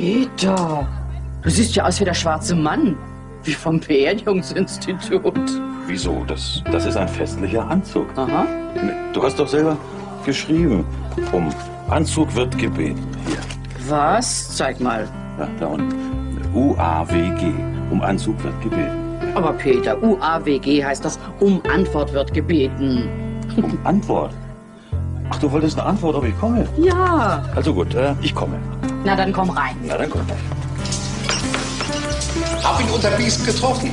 Peter, du siehst ja aus wie der schwarze Mann. Wie vom Beerdigungsinstitut. Wieso? Das, das ist ein festlicher Anzug. Aha. Du hast doch selber geschrieben. Um Anzug wird gebeten. Hier. Was? Zeig mal. Ja, da unten. U-A-W-G. Um Anzug wird gebeten. Aber Peter, UAWG heißt das, um Antwort wird gebeten. Um Antwort? Ach, du wolltest eine Antwort, ob ich komme? Ja. Also gut, äh, ich komme. Na, dann komm rein. Na, dann komm. Hab ihn unter Biest getroffen.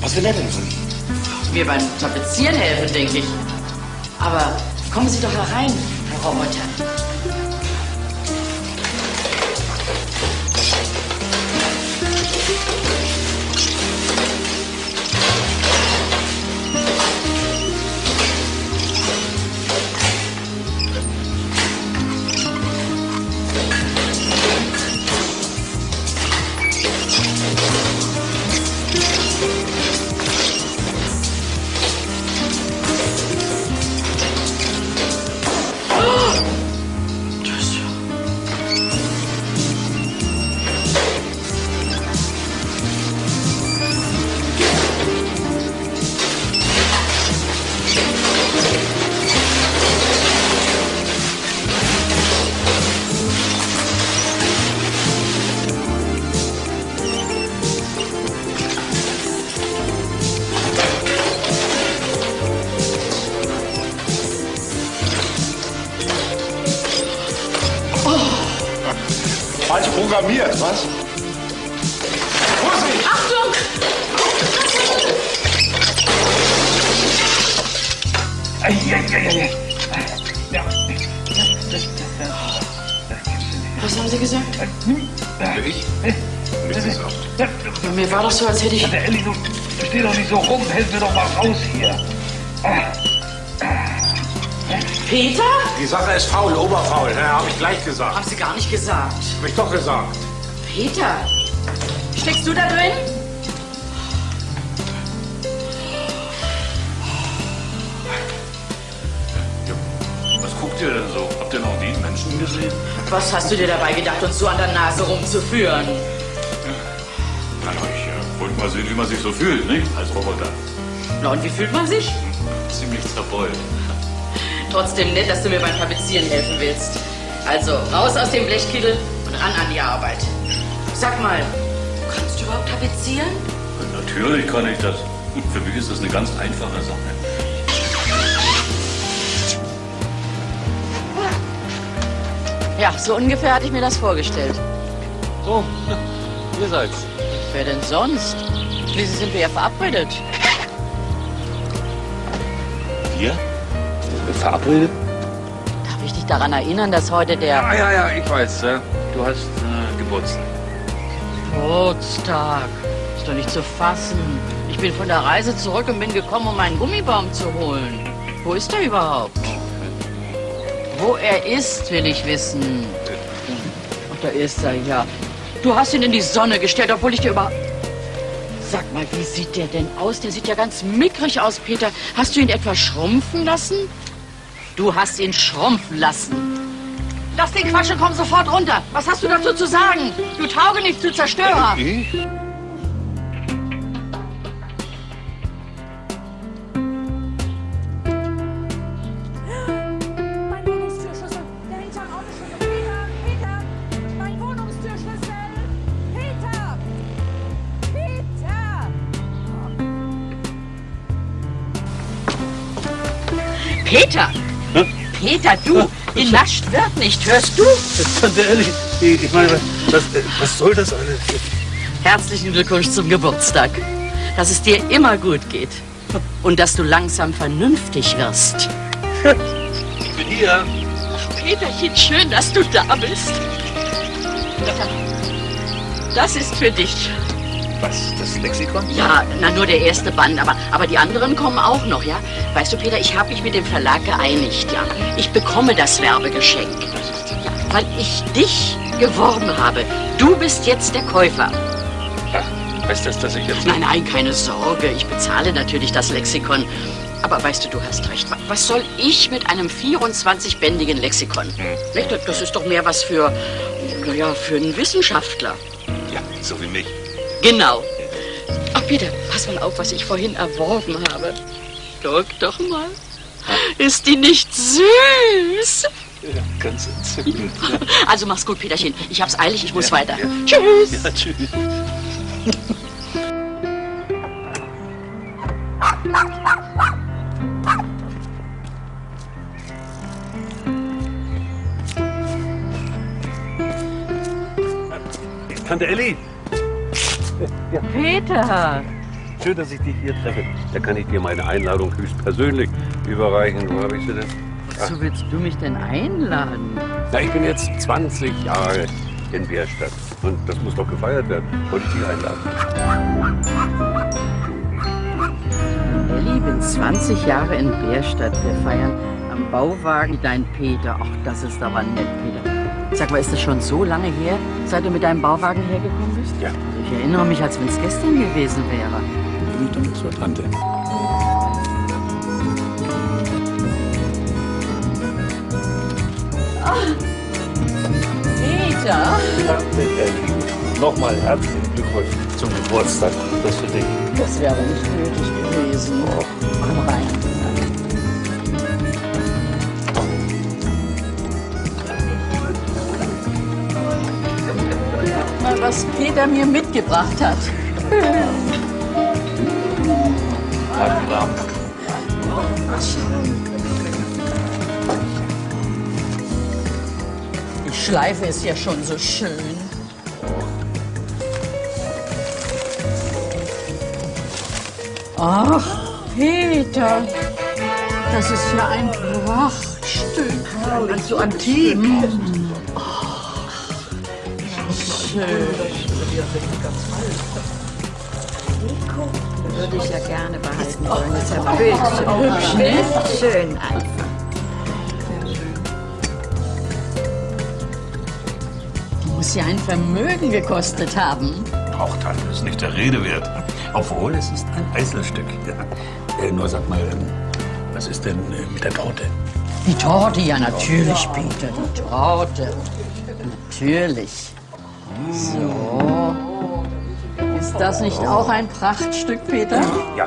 Was will er denn von Ihnen? Mir beim Tapezieren helfen, denke ich. Aber kommen Sie doch herein, Herr Roboter. Programmiert, was? Vorsicht! Achtung! Eieieiei. Ja. Was haben Sie gesagt? Ich? Nichts ist auch. Ja, Ja, mir war doch so, als hätte ich... Der Elli, du steh doch nicht so rum. Helf mir doch mal raus hier. Peter? Die Sache ist faul, oberfaul, ne? Hab ich gleich gesagt. Haben Sie gar nicht gesagt. Hab ich doch gesagt. Peter, steckst du da drin? Was guckt ihr denn so? Habt ihr noch nie einen Menschen gesehen? Was hast du dir dabei gedacht, uns so an der Nase rumzuführen? Na, ich äh, wollte mal sehen, wie man sich so fühlt, nicht? Als Roboter. Na, und wie fühlt man sich? Ziemlich zerbeult. Trotzdem nett, dass du mir beim Tapezieren helfen willst. Also, raus aus dem Blechkittel und ran an die Arbeit. Sag mal, kannst du überhaupt tapezieren? Natürlich kann ich das. Für mich ist das eine ganz einfache Sache. Ja, so ungefähr hatte ich mir das vorgestellt. So, ihr seid's. Wer denn sonst? Schließlich sind wir ja verabredet. Wir? Verabredet? Darf ich dich daran erinnern, dass heute der Ja, ja, ja, ich weiß. Du hast äh, Geburtstag. Geburtstag. Ist doch nicht zu fassen. Ich bin von der Reise zurück und bin gekommen, um meinen Gummibaum zu holen. Wo ist er überhaupt? Wo er ist, will ich wissen. Ach, da ist er, ja. Du hast ihn in die Sonne gestellt, obwohl ich dir über... Sag mal, wie sieht der denn aus? Der sieht ja ganz mickrig aus, Peter. Hast du ihn etwa schrumpfen lassen? Du hast ihn schrumpfen lassen. Lass den Quatsch und komm sofort runter. Was hast du dazu zu sagen? Du tauge nicht zu Zerstörer. Ich? Peter, Peter. Du! Genascht wird nicht, hörst du? Tante Elli, ich ich meine, was, was soll das alles? Herzlichen Glückwunsch zum Geburtstag. Dass es dir immer gut geht. Und dass du langsam vernünftig wirst. Ich bin hier. Peterchen, schön, dass du da bist. Das ist für dich. Was, das Lexikon? Ja, na nur der erste Band, aber, aber die anderen kommen auch noch, ja? Weißt du, Peter, ich habe mich mit dem Verlag geeinigt, ja? Ich bekomme das Werbegeschenk. Ja, weil ich dich geworben habe. Du bist jetzt der Käufer. Ja, heißt das, dass ich jetzt... Nein, nein, keine Sorge. Ich bezahle natürlich das Lexikon. Aber weißt du, du hast recht. Wa- Was soll ich mit einem 24-bändigen Lexikon? Nicht? Das ist doch mehr was für, Naja, für einen Wissenschaftler. Ja, so wie mich. Genau. Ach, Peter, pass mal auf, was ich vorhin erworben habe. Guck doch mal. Ist die nicht süß? Ja, ganz entzückend. Also mach's gut, Peterchen. Ich hab's eilig, ich muss Ja, weiter. ja. Tschüss. Ja, tschüss. Tante Elli, Peter. schön, dass ich dich hier treffe. Da kann ich dir meine Einladung höchstpersönlich überreichen. Wo habe ich sie denn? Wozu willst du mich denn einladen? Na, ich bin jetzt 20 Jahre in Bärstadt. Und das muss doch gefeiert werden. Wollte ich dich einladen. Elli, bin 20 Jahre in Bärstadt. Wir feiern am Bauwagen dein Peter. Ach, das ist aber nett, Peter. Sag mal, ist das schon so lange her, seit du mit deinem Bauwagen hergekommen bist? Ja. Ich erinnere mich, als wenn es gestern gewesen wäre. Güte zur Tante. Peter? Tante Elli, nochmal herzlichen Glückwunsch zum Geburtstag. Das für dich. Das wäre nicht nötig gewesen. Komm rein. Mal, was Peter mir mitgebracht hat. Die Schleife ist ja schon so schön. Ach, Peter, das ist ja ein Prachtstück. Und so antik. Schön. Würde ich ja gerne behalten wollen. Das ist ja bildschön. ne? Schön einfach. Die muss ja ein Vermögen gekostet haben. Auch Tante ist nicht der Rede wert. Obwohl, es ist ein Einzelstück. Ja. Äh, nur sag mal, ähm, was ist denn äh, mit der Torte? Die Torte, ja natürlich, Peter, die Torte. Natürlich. So. Ist das nicht auch ein Prachtstück, Peter? Ja,